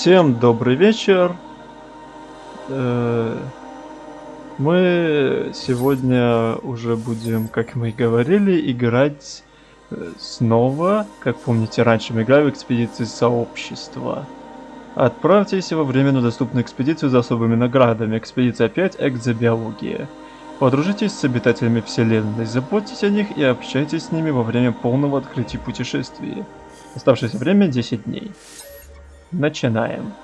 Всем добрый вечер. Э, Мы сегодня уже будем, как мы и говорили, играть э, снова. Как помните, раньше мы играли в экспедиции сообщества. Отправьтесь во временно доступную экспедицию за особыми наградами. Экспедиция 5 Экзобиология. Подружитесь с обитателями Вселенной, заботьтесь о них и общайтесь с ними во время полного открытия путешествия. Оставшееся время 10 дней. Начинаем.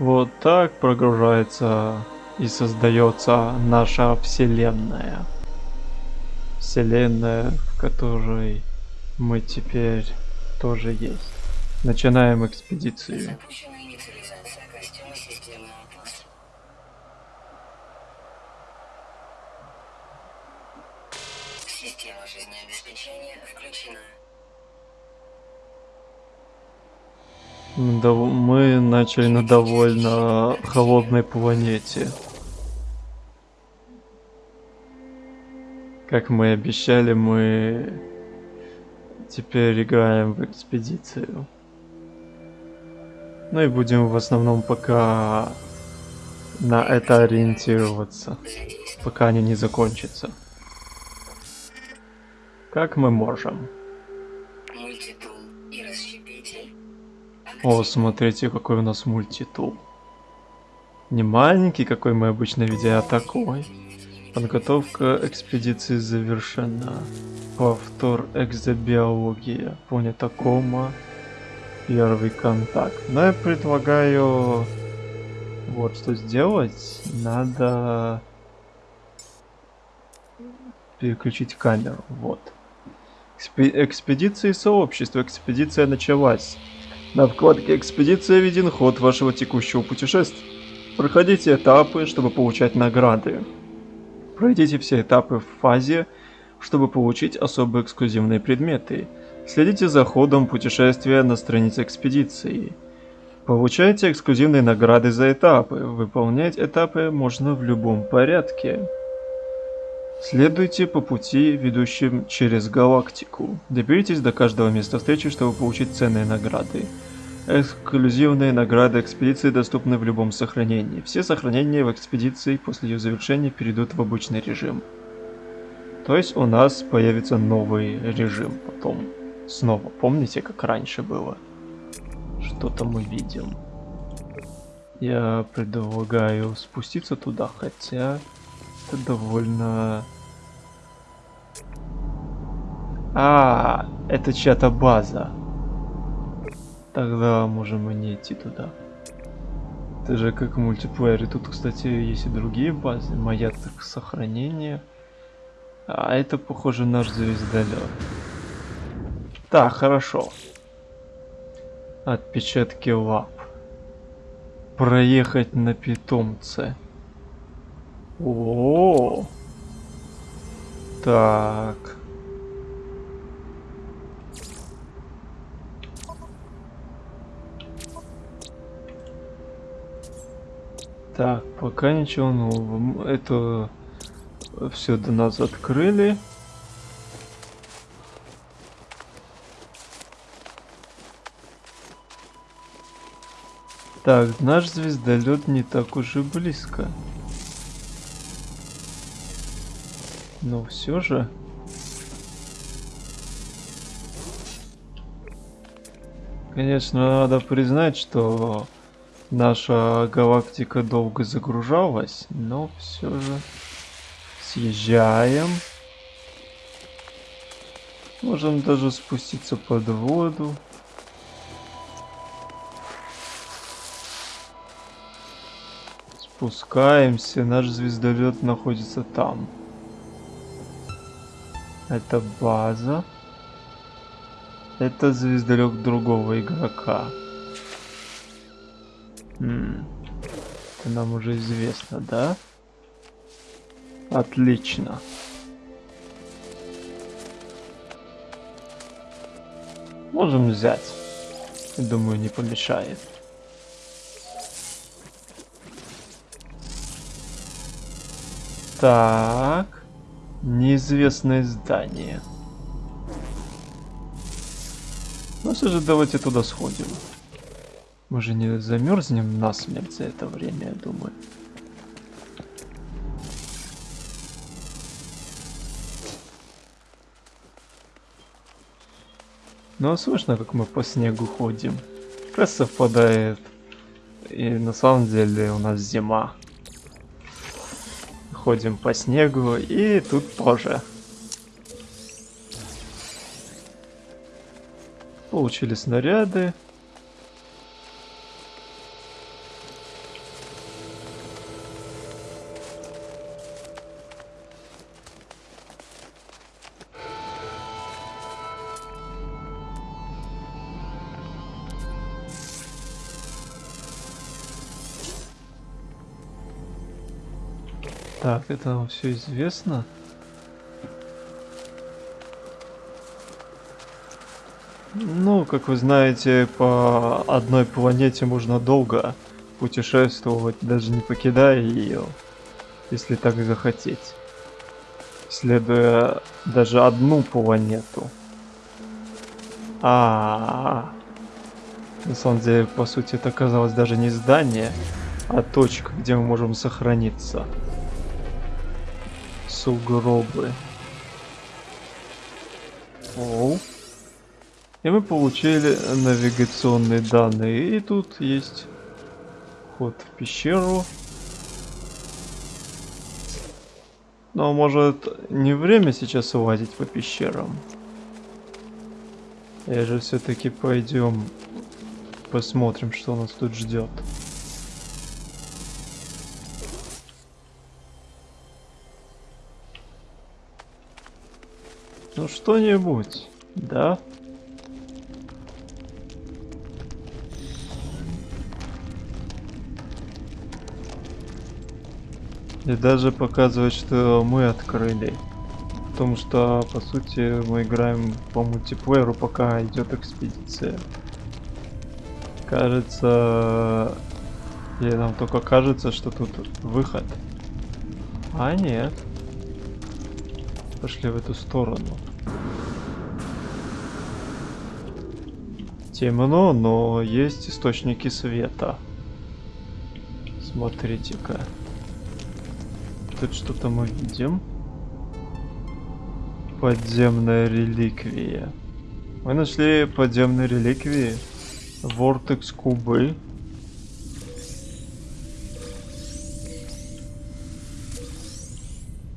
Вот так прогружается и создается наша вселенная. Вселенная, в которой мы теперь тоже есть. Начинаем экспедицию. Система жизнеобеспечения включена. Мы начали на довольно холодной планете. Как мы и обещали, мы теперь играем в экспедицию. Ну и будем в основном пока на это ориентироваться, пока они не закончатся. Как мы можем. О, смотрите, какой у нас мультитул. Не маленький, какой мы обычно видим, а такой. Подготовка экспедиции завершена. Повтор экзобиология. Планета Кома. Первый контакт. Но я предлагаю вот что сделать. Надо переключить камеру. Вот. Экспе- экспедиции сообщества. Экспедиция началась. На вкладке «Экспедиция» виден ход вашего текущего путешествия. Проходите этапы, чтобы получать награды. Пройдите все этапы в фазе, чтобы получить особо эксклюзивные предметы. Следите за ходом путешествия на странице экспедиции. Получайте эксклюзивные награды за этапы. Выполнять этапы можно в любом порядке. Следуйте по пути, ведущим через галактику. Доберитесь до каждого места встречи, чтобы получить ценные награды. Эксклюзивные награды экспедиции доступны в любом сохранении. Все сохранения в экспедиции после ее завершения перейдут в обычный режим. То есть у нас появится новый режим потом. Снова. Помните, как раньше было? Что-то мы видим. Я предлагаю спуститься туда, хотя это довольно... А, это чья-то база. Тогда можем и не идти туда. Это же как в мультиплеере. Тут, кстати, есть и другие базы. Моя так сохранение. А это, похоже, наш звездолет. Так, хорошо. Отпечатки лап. Проехать на питомце. О, так. Так, пока ничего нового. Это все до нас открыли. Так, наш звездолет не так уж и близко. Но все же. Конечно, надо признать, что наша галактика долго загружалась, но все же съезжаем. Можем даже спуститься под воду. Спускаемся, наш звездолет находится там. Это база. Это звездолет другого игрока. М, Это нам уже известно, да? Отлично. Можем взять. Думаю, не помешает. Так. Неизвестное здание. Ну все же давайте туда сходим. Мы же не замерзнем насмерть за это время, я думаю. Ну, а слышно, как мы по снегу ходим. Как раз совпадает. И на самом деле у нас зима. Ходим по снегу, и тут тоже. Получили снаряды. Так, это нам все известно. Ну, как вы знаете, по одной планете можно долго путешествовать, даже не покидая ее, если так захотеть. Исследуя даже одну планету. А, -а, -а. на самом деле, по сути, это оказалось даже не здание, а точка, где мы можем сохраниться. Сугробы. Оу. И мы получили навигационные данные. И тут есть вход в пещеру. Но может не время сейчас лазить по пещерам? Я же все-таки пойдем посмотрим, что нас тут ждет. Ну что-нибудь, да? И даже показывает, что мы открыли. Потому что, по сути, мы играем по мультиплееру, пока идет экспедиция. Кажется... Или нам только кажется, что тут выход. А нет. Пошли в эту сторону. Темно, но есть источники света. Смотрите-ка тут что-то мы видим. Подземная реликвия. Мы нашли подземные реликвии. Вортекс кубы.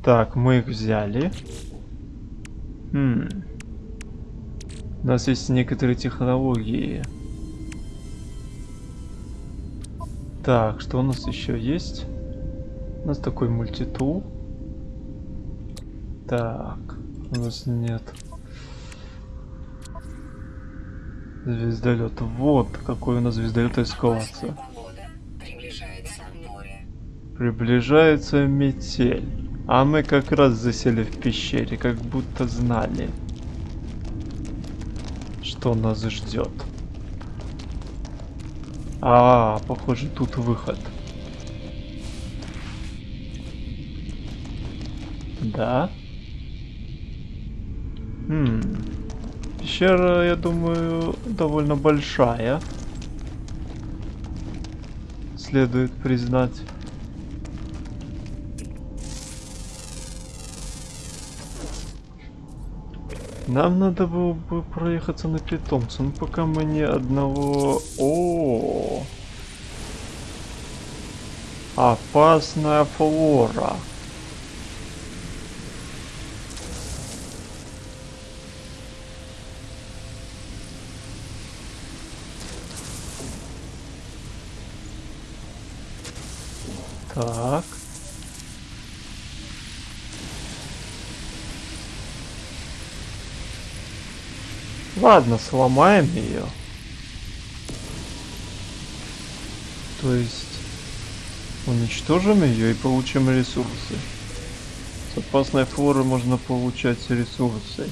Так, мы их взяли. Хм. У нас есть некоторые технологии. Так, что у нас еще есть? У нас такой мультитул. Так, у нас нет. Звездолет. Вот какой у нас звездолет эскалация. Приближается метель. А мы как раз засели в пещере, как будто знали, что нас ждет. А, похоже, тут выход. Да. Хм. Пещера, я думаю, довольно большая. Следует признать. Нам надо было бы проехаться на питомца, но пока мы ни одного... О, -о, -о. Опасная флора. Так. Ладно, сломаем ее. То есть уничтожим ее и получим ресурсы. С опасной флоры можно получать ресурсы,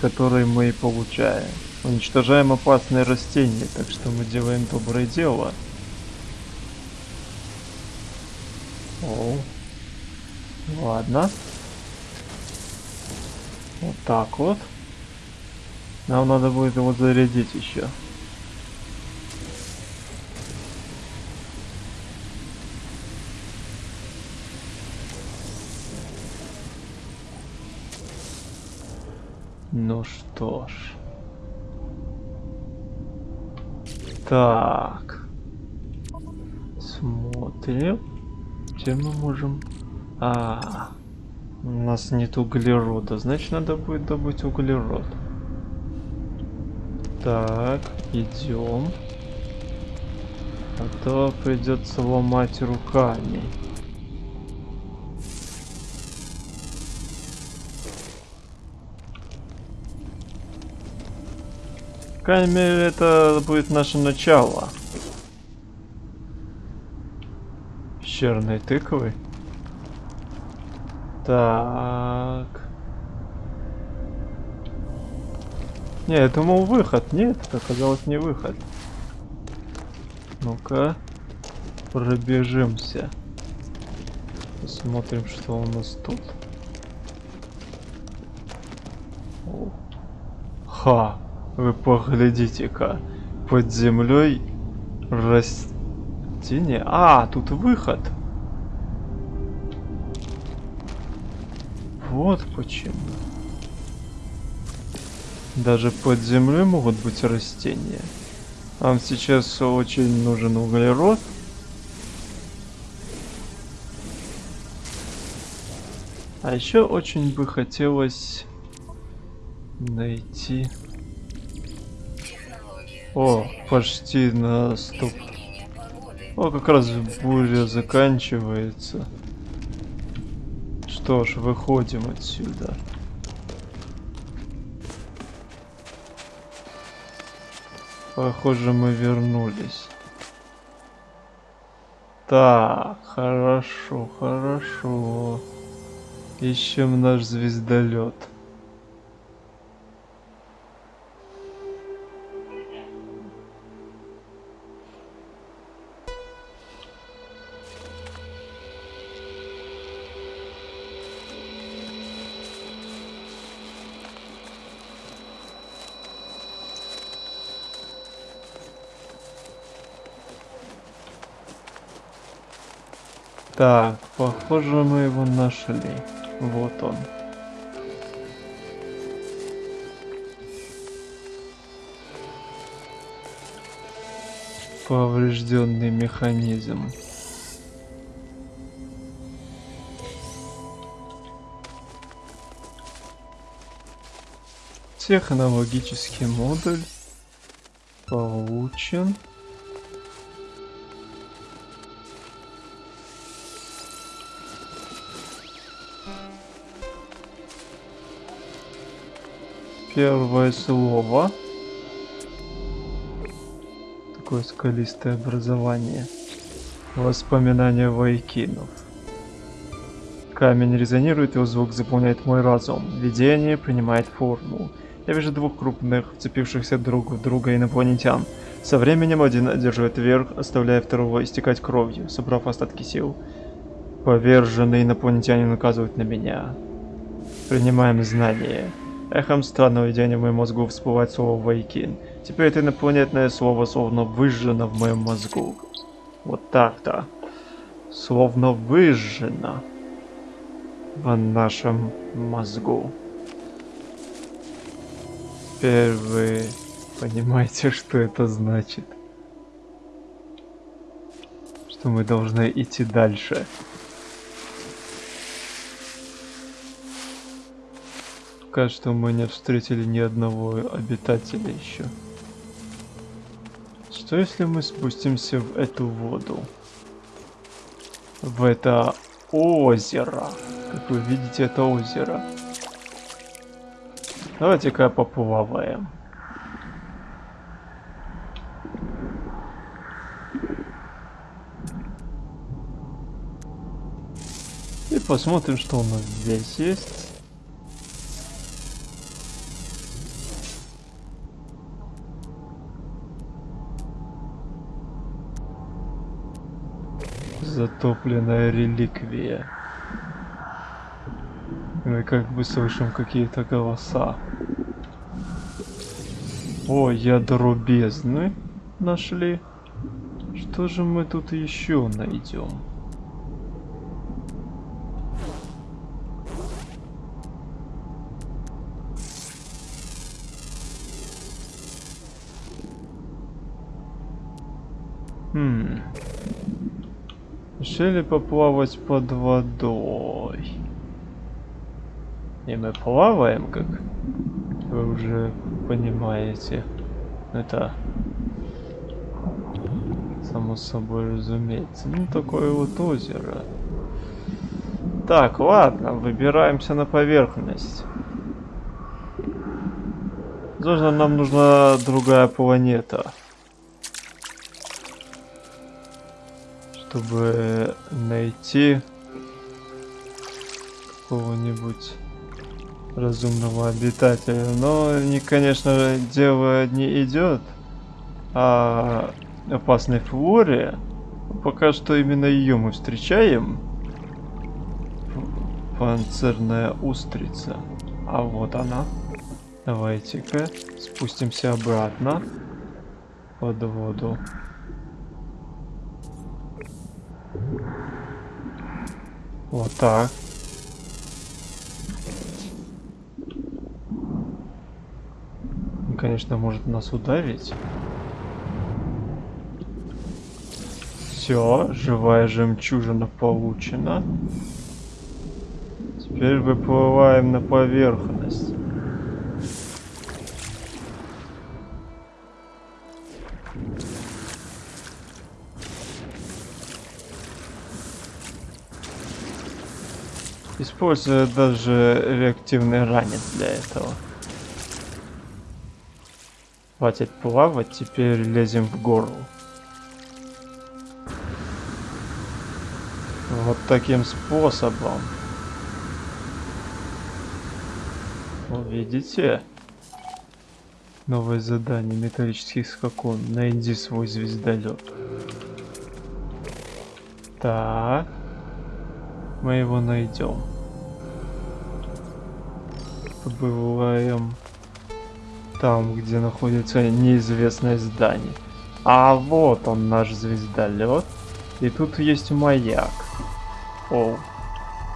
которые мы и получаем. Уничтожаем опасные растения, так что мы делаем доброе дело. О. Ладно. Вот так вот. Нам надо будет его зарядить еще. Ну что ж. Так. Смотрим где мы можем... А, у нас нет углерода, значит надо будет добыть углерод. Так, идем. А то придется ломать руками. крайней мере, это будет наше начало. Пещерной тыквы. Так. Не, я думал выход. Нет, это оказалось не выход. Ну-ка. Пробежимся. Посмотрим, что у нас тут. Ха, вы поглядите-ка. Под землей растение. А, тут выход. Вот почему. Даже под землей могут быть растения. Нам сейчас очень нужен углерод. А еще очень бы хотелось найти... О, почти наступ. О, как раз буря заканчивается. Что ж, выходим отсюда. Похоже, мы вернулись. Так, хорошо, хорошо. Ищем наш звездолет. Так, похоже, мы его нашли. Вот он. Поврежденный механизм. Технологический модуль получен. Первое слово. Такое скалистое образование. Воспоминания Вайкинов. Камень резонирует, его звук заполняет мой разум. Видение принимает форму. Я вижу двух крупных, вцепившихся друг в друга инопланетян. Со временем один одерживает верх, оставляя второго истекать кровью, собрав остатки сил. Поверженный инопланетянин указывает на меня. Принимаем знания. Эхом странного видения в моем мозгу всплывает слово «Вайкин». Теперь это инопланетное слово словно выжжено в моем мозгу. Вот так-то. Словно выжжено в нашем мозгу. Теперь вы понимаете, что это значит. Что мы должны идти дальше. Пока что мы не встретили ни одного обитателя еще. Что если мы спустимся в эту воду? В это озеро. Как вы видите, это озеро. Давайте-ка поплаваем. И посмотрим, что у нас здесь есть. Затопленная реликвия. Мы как бы слышим какие-то голоса. О, ядро бездны нашли. Что же мы тут еще найдем? Решили поплавать под водой. И мы плаваем, как вы уже понимаете. Это само собой разумеется. Ну, такое вот озеро. Так, ладно, выбираемся на поверхность. Возможно, нам нужна другая планета. Чтобы найти какого-нибудь разумного обитателя. Но, не, конечно, дело не идет о опасной флоре. Пока что именно ее мы встречаем. Панцирная устрица. А вот она. Давайте-ка спустимся обратно под воду. Вот так. Он, конечно, может нас ударить. Все, живая жемчужина получена. Теперь выплываем на поверхность. Используя даже реактивный ранец для этого. Хватит плавать, теперь лезем в гору. Вот таким способом. Видите? Новое задание металлический скакун. Найди свой звездолет. Так. Мы его найдем. Побываем там, где находится неизвестное здание. А вот он, наш звездолет. И тут есть маяк. О,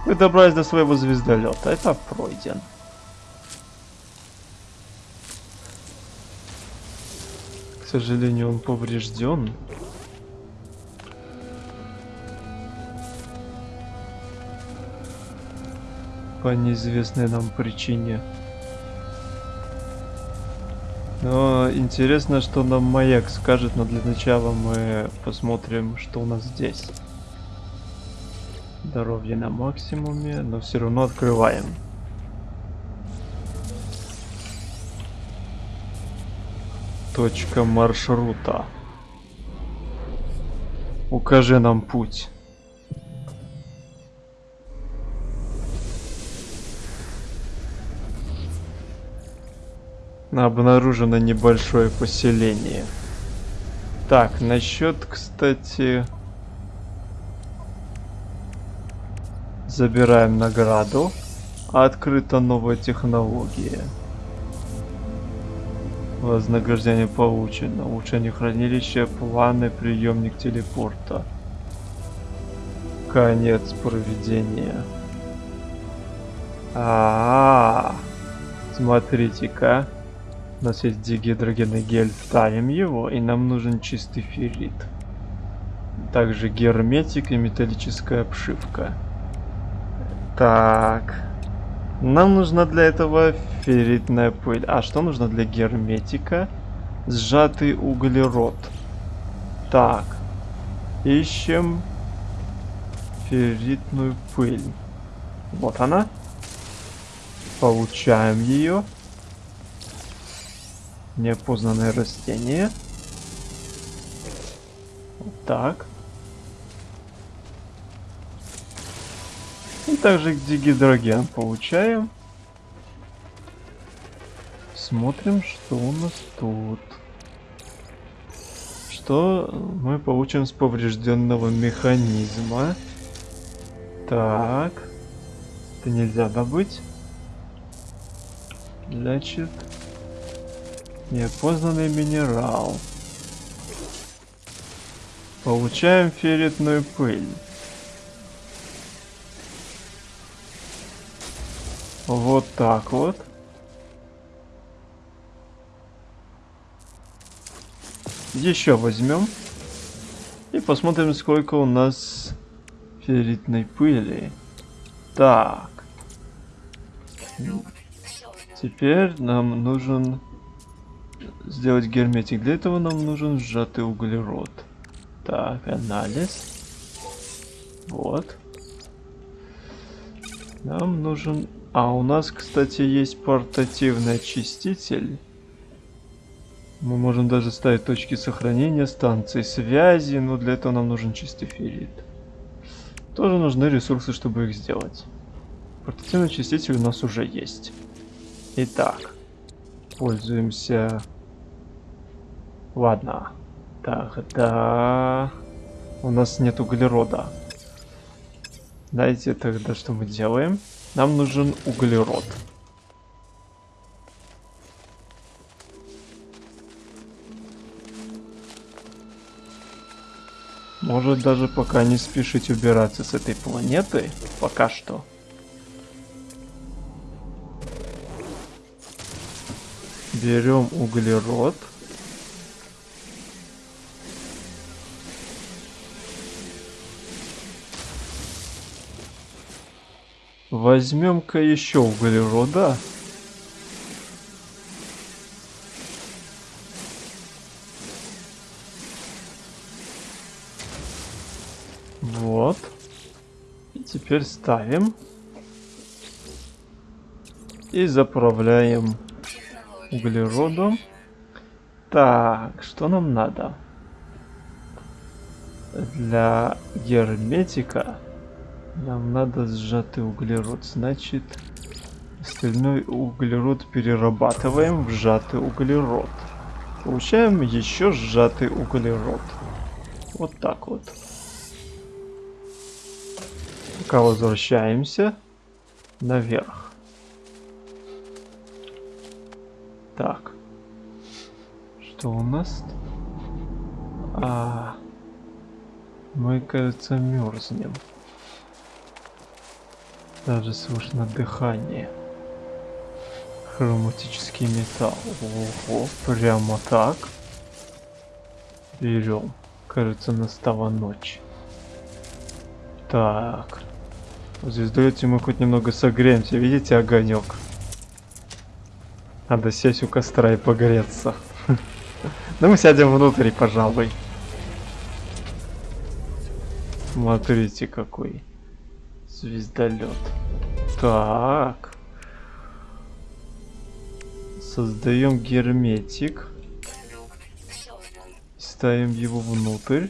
вы добрались до своего звездолета. Это пройден. К сожалению, он поврежден. По неизвестной нам причине. Но интересно, что нам маяк скажет, но для начала мы посмотрим, что у нас здесь. Здоровье на максимуме, но все равно открываем. Точка маршрута. Укажи нам путь. Обнаружено небольшое поселение. Так, насчет, кстати... Забираем награду. Открыта новая технология. Вознаграждение получено. Улучшение хранилища, планы, приемник телепорта. Конец проведения. А, -а, -а. смотрите-ка. У нас есть дигидрогенный гель, ставим его, и нам нужен чистый феррит. Также герметик и металлическая обшивка. Так. Нам нужна для этого ферритная пыль. А что нужно для герметика? Сжатый углерод. Так. Ищем ферритную пыль. Вот она. Получаем ее. Неопознанное растение. Вот так. И также дигидроген получаем. Смотрим, что у нас тут. Что мы получим с поврежденного механизма. Так. Это нельзя добыть. Значит, Неопознанный минерал. Получаем ферритную пыль. Вот так вот. Еще возьмем. И посмотрим, сколько у нас ферритной пыли. Так. Теперь нам нужен сделать герметик. Для этого нам нужен сжатый углерод. Так, анализ. Вот. Нам нужен... А, у нас, кстати, есть портативный очиститель. Мы можем даже ставить точки сохранения, станции связи, но для этого нам нужен чистый феррит. Тоже нужны ресурсы, чтобы их сделать. Портативный очиститель у нас уже есть. Итак, пользуемся... Ладно. Тогда... У нас нет углерода. Знаете тогда, что мы делаем? Нам нужен углерод. Может даже пока не спешить убираться с этой планеты. Пока что. Берем углерод. Возьмем-ка еще углерода. Вот. И теперь ставим. И заправляем углеродом. Так, что нам надо? Для герметика нам надо сжатый углерод. Значит, остальной углерод перерабатываем в сжатый углерод. Получаем еще сжатый углерод. Вот так вот. Пока возвращаемся наверх. Так. Что у нас? А, мы, кажется, мерзнем. Даже слышно дыхание. Хроматический металл. Ого, прямо так. Берем. Кажется, настала ночь. Так. Здесь даете мы хоть немного согреемся. Видите огонек? Надо сесть у костра и погреться. Ну мы сядем внутрь, пожалуй. Смотрите какой звездолет. Так. Создаем герметик. Ставим его внутрь.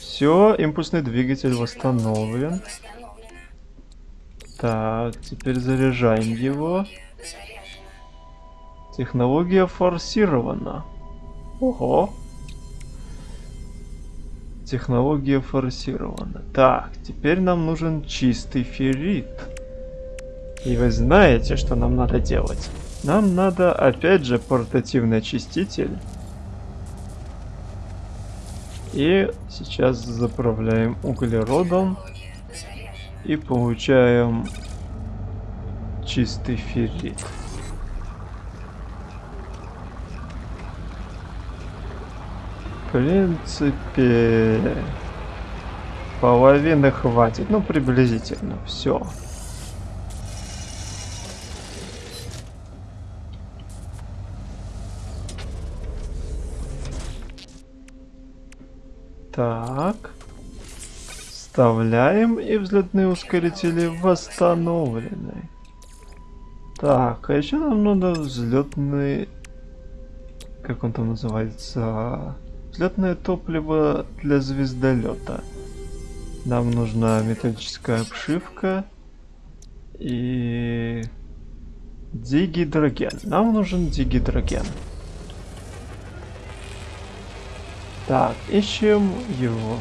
Все, импульсный двигатель восстановлен. Так, теперь заряжаем его. Технология форсирована. Ого. Технология форсирована. Так, теперь нам нужен чистый феррит. И вы знаете, что нам надо делать. Нам надо, опять же, портативный очиститель. И сейчас заправляем углеродом. И получаем чистый феррит. Принципе, половины хватит. Ну, приблизительно. Все. Так. Вставляем, и взлетные ускорители восстановлены. Так, а еще нам надо взлетный... Как он там называется? Взлетное топливо для звездолета. Нам нужна металлическая обшивка и дигидроген. Нам нужен дигидроген. Так, ищем его.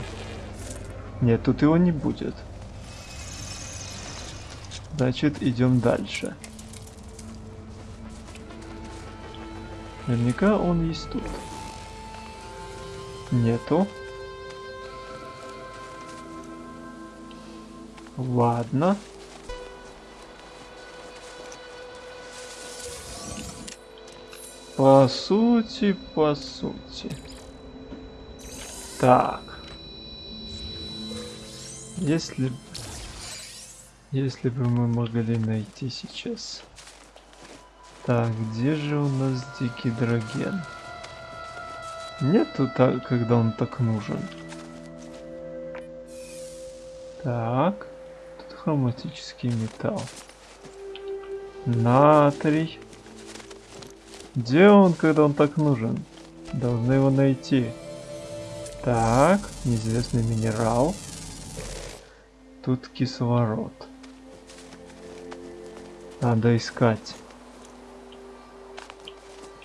Нет, тут его не будет. Значит, идем дальше. Наверняка он есть тут. Нету. Ладно. По сути, по сути. Так. Если... Если бы мы могли найти сейчас... Так, где же у нас дикий дроген? Нету так, когда он так нужен. Так. Тут хроматический металл. Натрий. Где он, когда он так нужен? Должны его найти. Так, неизвестный минерал. Тут кислород. Надо искать.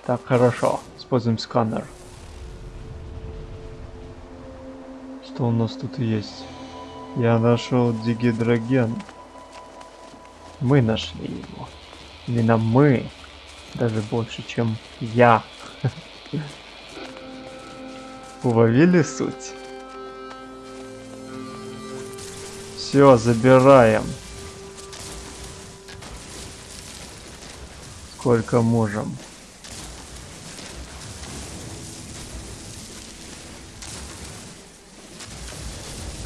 Так, хорошо. Используем сканер. Что у нас тут есть? Я нашел дигидроген. Мы нашли его. Именно мы. Даже больше, чем я. Уловили суть? Все, забираем. Сколько можем.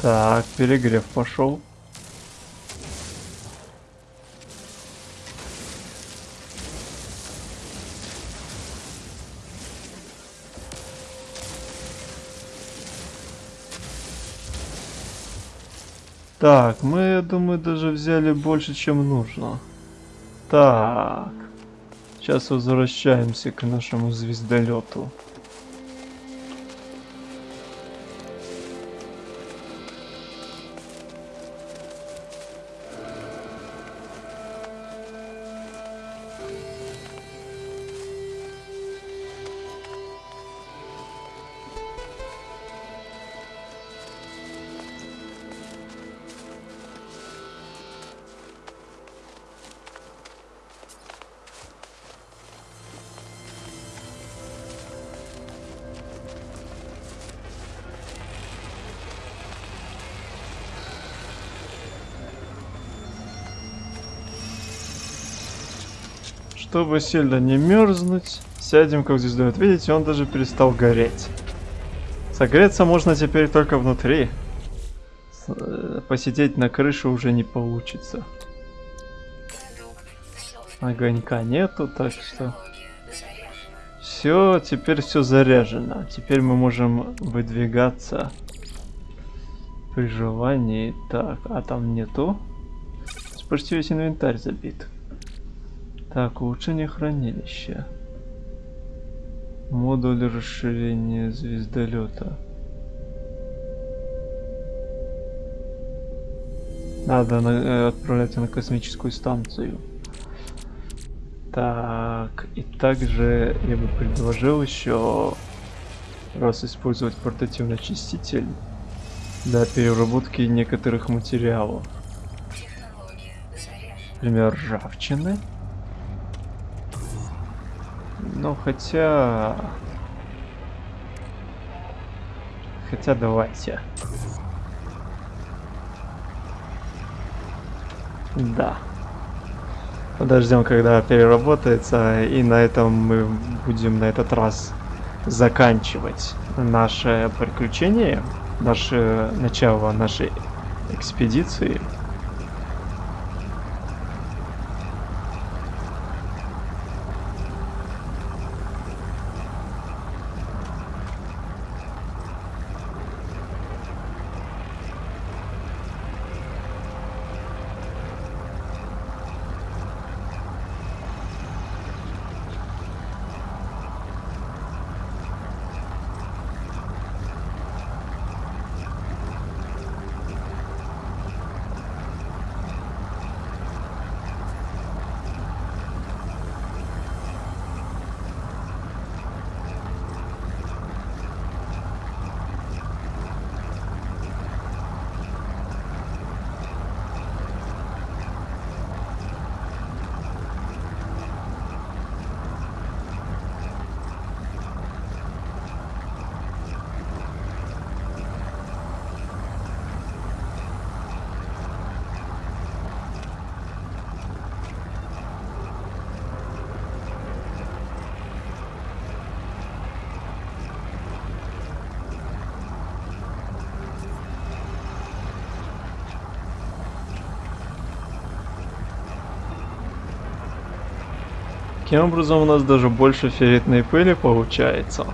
Так, перегрев пошел. Так, мы, я думаю, даже взяли больше, чем нужно. Так. Сейчас возвращаемся к нашему звездолету. Чтобы сильно не мерзнуть, сядем как звездолет. Видите, он даже перестал гореть. Согреться можно теперь только внутри. Э, Посидеть на крыше уже не получится. Огонька нету, так что... Все, теперь все заряжено. Теперь мы можем выдвигаться при желании. Так, а там нету. Почти весь инвентарь забит. Так, улучшение хранилища. Модуль расширения звездолета. Надо на- э, отправляться на космическую станцию. Так, и также я бы предложил еще раз использовать портативный очиститель для переработки некоторых материалов. Например, ржавчины. Ну, хотя... Хотя давайте. Да. Подождем, когда переработается, и на этом мы будем на этот раз заканчивать наше приключение, наше начало нашей экспедиции. Таким образом у нас даже больше ферритной пыли получается.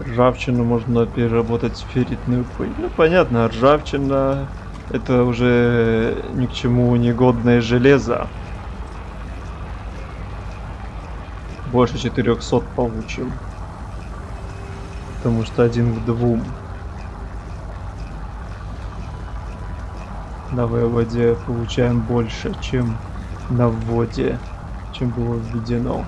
Ржавчину можно переработать в ферритную пыль. Ну понятно, ржавчина это уже ни к чему негодное железо. Больше 400 получим. Потому что один к двум. На воде получаем больше, чем на вводе, чем было введено.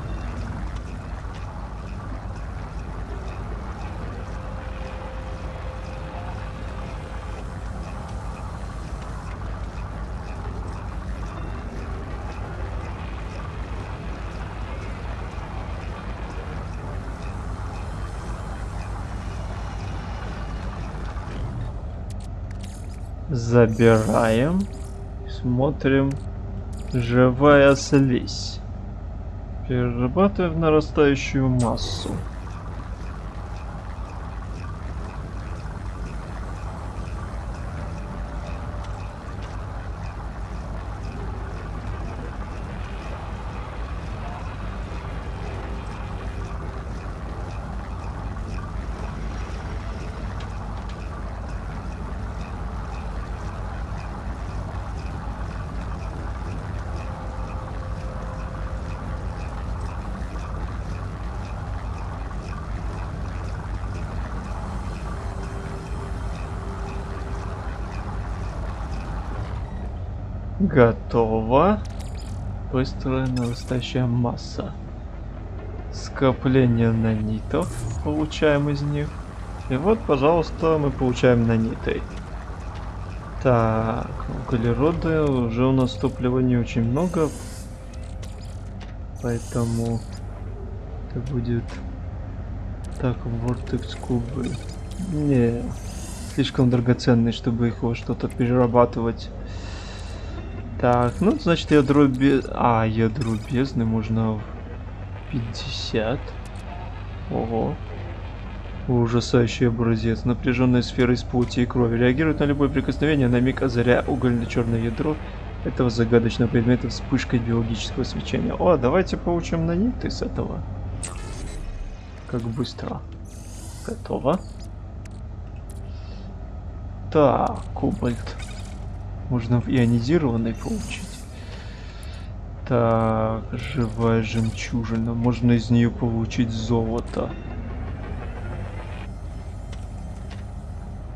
Забираем. Смотрим. Живая слизь. Перерабатываем в нарастающую массу. Готово. Быстрая нарастающая масса. Скопление нанитов получаем из них. И вот, пожалуйста, мы получаем наниты. Так, углерода уже у нас топлива не очень много. Поэтому это будет... Так, вортекс кубы. Не, слишком драгоценный, чтобы их во что-то перерабатывать. Так, ну, значит, ядро без... А, ядро бездны можно в 50. Ого. Ужасающий образец. Напряженная сфера из плоти и крови. Реагирует на любое прикосновение, на миг озаря угольно-черное ядро этого загадочного предмета вспышкой биологического свечения. О, давайте получим наниты с этого. Как быстро. Готово. Так, кобальт. Можно в ионизированный получить. Так, живая жемчужина. Можно из нее получить золото.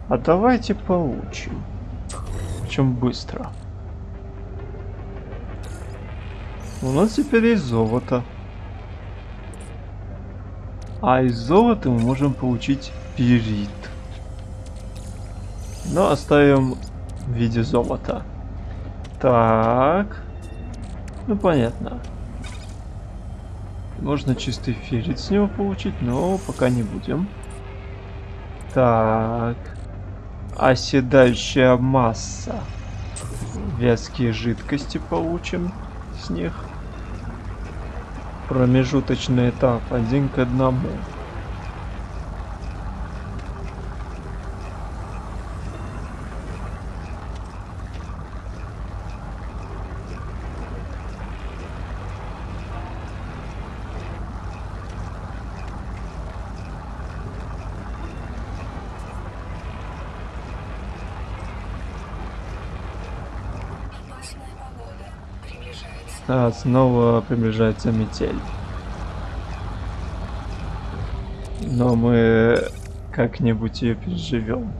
А давайте получим. Причем быстро. У нас теперь есть золото. А из золота мы можем получить пирит. Но оставим в виде золота. Так. Ну понятно. Можно чистый феррит с него получить, но пока не будем. Так. Оседающая масса. Вязкие жидкости получим с них. Промежуточный этап один к одному. А, снова приближается метель. Но мы как-нибудь ее переживем.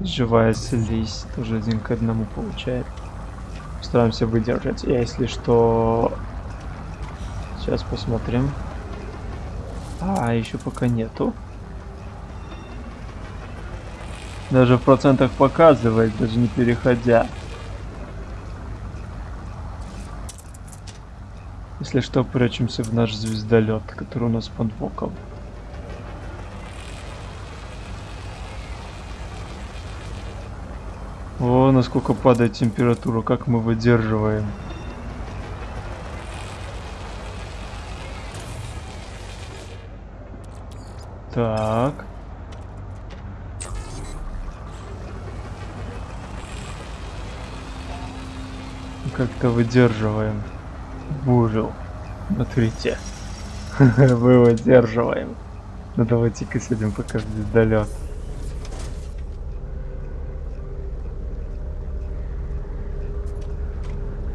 Живая слизь тоже один к одному получает. Стараемся выдержать. Я, если что... Сейчас посмотрим. А, еще пока нету. Даже в процентах показывает, даже не переходя. Если что, прячемся в наш звездолет, который у нас под боком. О, насколько падает температура, как мы выдерживаем. Так. Как-то выдерживаем бурю. Смотрите. Мы выдерживаем. Ну давайте-ка сидим пока в.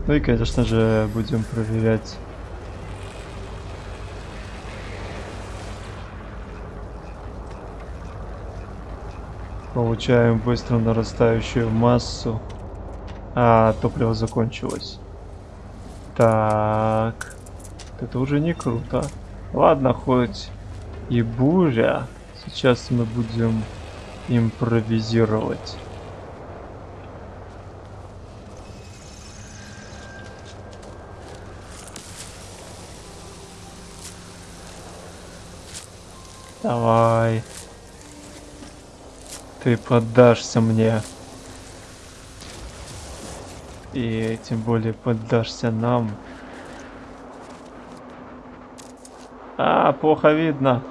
Ну и, конечно же, будем проверять. Получаем быстро нарастающую массу. А, топливо закончилось. Так. Это уже не круто. Ладно, хоть и буря. Сейчас мы будем импровизировать. Давай. Ты поддашься мне. И тем более поддашься нам. А, плохо видно.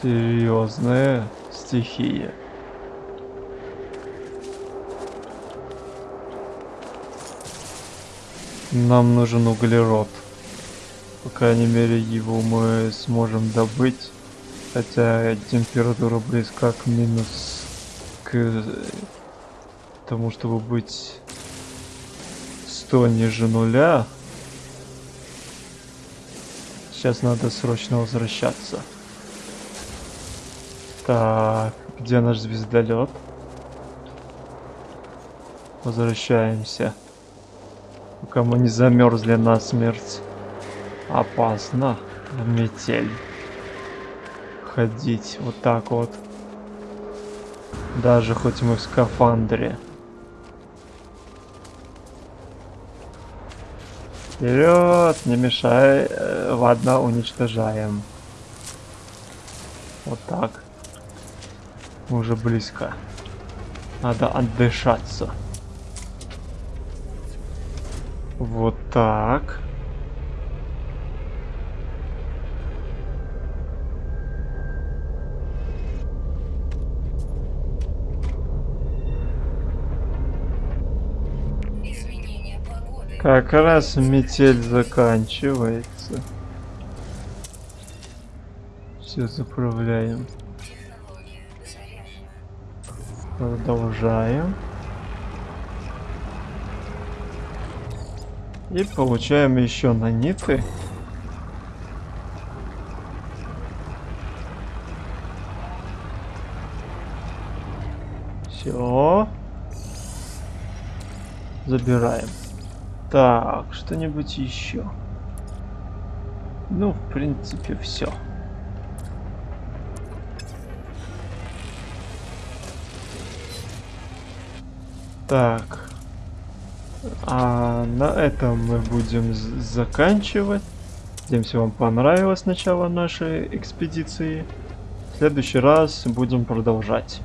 Серьезная стихия. Нам нужен углерод. По крайней мере, его мы сможем добыть. Хотя температура близка к минус к тому, чтобы быть 100 ниже нуля. Сейчас надо срочно возвращаться. Так, где наш звездолет? Возвращаемся. Пока мы не замерзли насмерть. Опасно в метель ходить вот так вот. Даже хоть мы в скафандре. Вперед, не мешай. Э, Ладно, уничтожаем. Вот так. Уже близко. Надо отдышаться. Вот так. Как раз метель заканчивается. Все заправляем. Продолжаем. И получаем еще наниты. Все. Забираем. Так, что-нибудь еще. Ну, в принципе, все. Так. А на этом мы будем заканчивать. Надеемся, вам понравилось начало нашей экспедиции. В следующий раз будем продолжать.